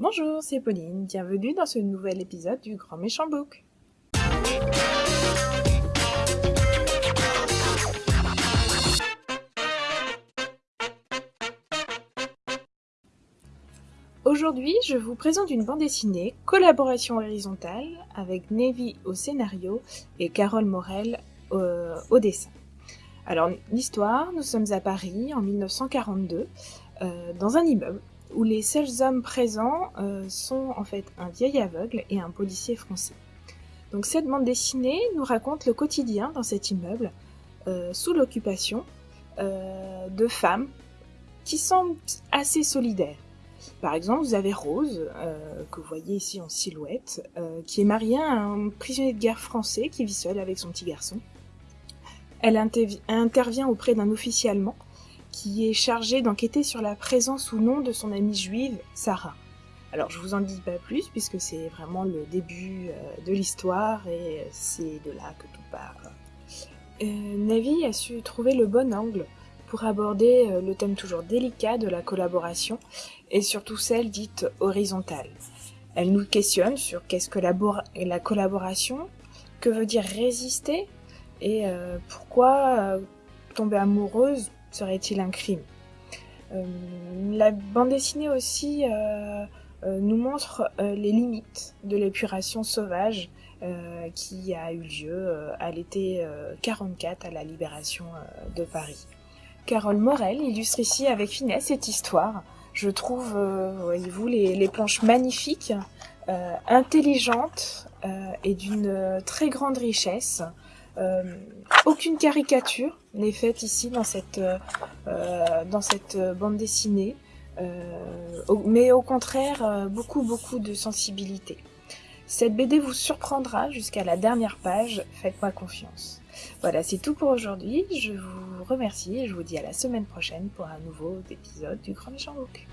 Bonjour, c'est Pauline, bienvenue dans ce nouvel épisode du Grand Méchant Book. Aujourd'hui, je vous présente une bande dessinée, collaboration horizontale, avec Navy au scénario et Carole Morel au, dessin. Alors, l'histoire, nous sommes à Paris en 1942, euh, dans un immeuble où les seuls hommes présents euh, sont en fait un vieil aveugle et un policier français. Donc cette bande dessinée nous raconte le quotidien dans cet immeuble, euh, sous l'occupation, euh, de femmes qui semblent assez solidaires. Par exemple, vous avez Rose, que vous voyez ici en silhouette, qui est mariée à un prisonnier de guerre français qui vit seul avec son petit garçon. Elle intervient auprès d'un officier allemand qui est chargé d'enquêter sur la présence ou non de son amie juive, Sarah. Alors je vous en dis pas plus puisque c'est vraiment le début euh, de l'histoire et c'est de là que tout part. Euh, Navi a su trouver le bon angle pour aborder euh, le thème toujours délicat de la collaboration et surtout celle dite horizontale. Elle nous questionne sur qu'est-ce que la, collaboration, que veut dire résister et pourquoi tomber amoureuse serait-il un crime euh, La bande dessinée aussi euh, euh, nous montre les limites de l'épuration sauvage qui a eu lieu à l'été 44 à la libération de Paris. Carole Morel illustre ici avec finesse cette histoire. Je trouve, voyez-vous, les, les, planches magnifiques, intelligentes et d'une très grande richesse. Euh, aucune caricature n'est faite ici dans cette, euh, euh, bande dessinée, mais au contraire beaucoup beaucoup de sensibilité. Cette BD vous surprendra jusqu'à la dernière page, faites-moi confiance. Voilà, c'est tout pour aujourd'hui. Je vous remercie et je vous dis à la semaine prochaine pour un nouveau épisode du Grand Méchant Book.